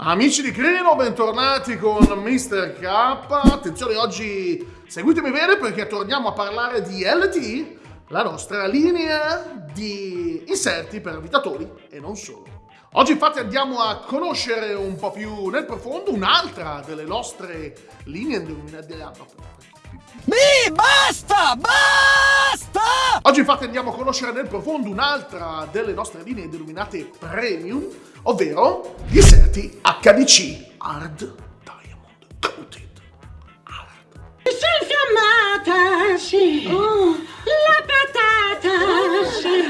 Amici di Crino, bentornati con Mr. K. Attenzione, oggi seguitemi bene perché torniamo a parlare di LT, la nostra linea di inserti per abitatori e non solo. Oggi infatti andiamo a conoscere un po' più nel profondo un'altra delle nostre linee Mi, basta, basta! Oggi infatti andiamo a conoscere nel profondo un'altra delle nostre linee denominate Premium, ovvero gli inserti HDC Hard Diamond Coated Hard. Sei infiammata, sì. Oh, la patata, sì.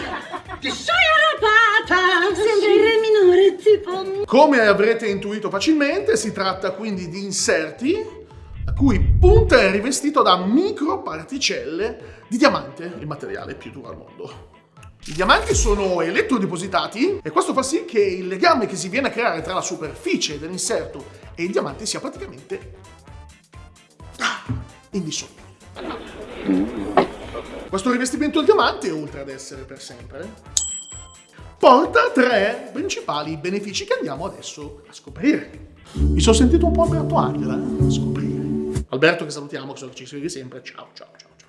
Ti sei arrabbiata, Sembra il re minore, tipo... Come avrete intuito facilmente, si tratta quindi di inserti a cui punta è rivestito da microparticelle di diamante, il materiale più duro al mondo. I diamanti sono elettrodepositati e questo fa sì che il legame che si viene a creare tra la superficie dell'inserto e il diamante sia praticamente ah, indissolubile. Questo rivestimento del diamante, oltre ad essere per sempre, porta tre principali benefici che andiamo adesso a scoprire. Mi sono sentito un po' Alberto Angela eh? a scoprire. Alberto che salutiamo, che so che ci segui sempre, ciao ciao ciao ciao.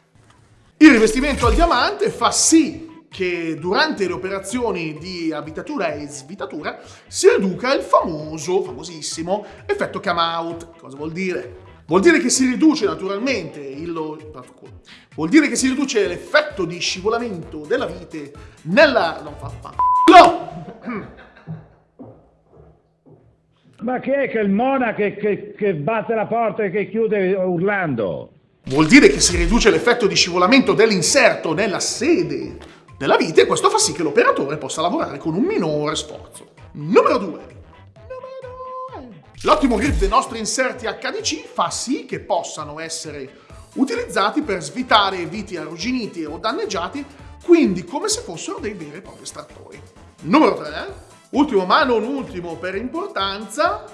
Il rivestimento al diamante fa sì che durante le operazioni di abitatura e svitatura si riduca il famoso, famosissimo, effetto come out. Cosa vuol dire? Vuol dire che si riduce naturalmente il... Vuol dire che si riduce l'effetto di scivolamento della vite nella... Non fa fa... No! Ma chi è che il mona che, che, che batte la porta e che chiude urlando? Vuol dire che si riduce l'effetto di scivolamento dell'inserto nella sede della vite e questo fa sì che l'operatore possa lavorare con un minore sforzo. Numero 2. L'ottimo grip dei nostri inserti HDC fa sì che possano essere utilizzati per svitare viti arrugginiti o danneggiati, quindi come se fossero dei veri e propri estrattori. Numero 3. Ultimo ma non ultimo per importanza.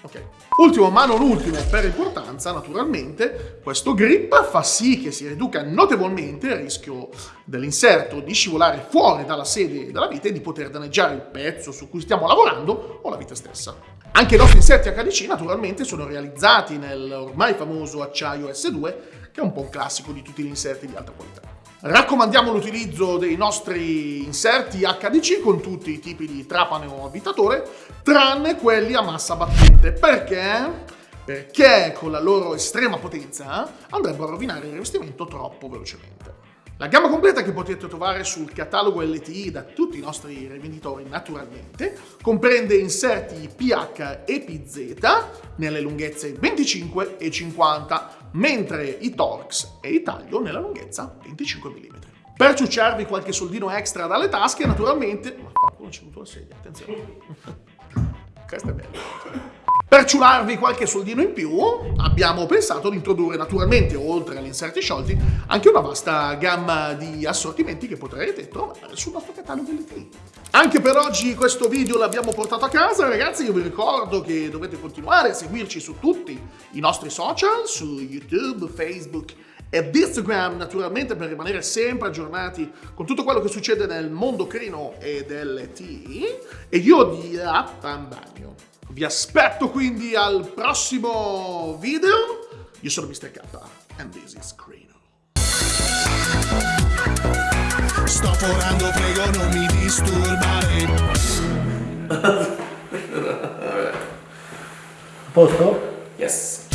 Ok. Ultimo ma non ultimo per importanza, naturalmente, questo grip fa sì che si riduca notevolmente il rischio dell'inserto di scivolare fuori dalla sede della vite e di poter danneggiare il pezzo su cui stiamo lavorando o la vite stessa. Anche i nostri inserti HDC naturalmente sono realizzati nel ormai famoso acciaio S2, che è un po' un classico di tutti gli inserti di alta qualità. Raccomandiamo l'utilizzo dei nostri inserti HDC con tutti i tipi di trapane o abitatore, tranne quelli a massa battente. Perché? Perché con la loro estrema potenza andrebbero a rovinare il rivestimento troppo velocemente. La gamma completa che potete trovare sul catalogo LTI da tutti i nostri rivenditori naturalmente comprende inserti PH e PZ nelle lunghezze 25 e 50 mentre i Torx e i taglio nella lunghezza 25 mm. Per ciucciarvi qualche soldino extra dalle tasche, naturalmente... Ma qualcuno c'è avuto la sedia, attenzione. Questo è bello. Per ciularvi qualche soldino in più, abbiamo pensato di introdurre naturalmente, oltre agli inserti sciolti, anche una vasta gamma di assortimenti che potrete trovare sul nostro catalogo LTI. Anche per oggi questo video l'abbiamo portato a casa, ragazzi, io vi ricordo che dovete continuare a seguirci su tutti i nostri social, su YouTube, Facebook ed Instagram naturalmente per rimanere sempre aggiornati con tutto quello che succede nel mondo crino e dell'LTI e io di Appambagno. Vi aspetto quindi al prossimo video. Io sono Mr. K and this is Crino. Sto forando, prego non mi disturbare. A posto? Yes.